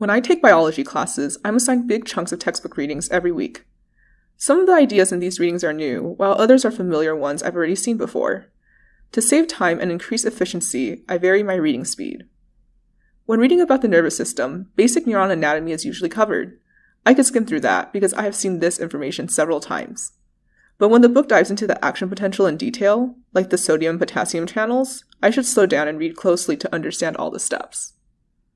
When I take biology classes, I'm assigned big chunks of textbook readings every week. Some of the ideas in these readings are new, while others are familiar ones I've already seen before. To save time and increase efficiency, I vary my reading speed. When reading about the nervous system, basic neuron anatomy is usually covered. I could skim through that because I have seen this information several times. But when the book dives into the action potential in detail, like the sodium potassium channels, I should slow down and read closely to understand all the steps.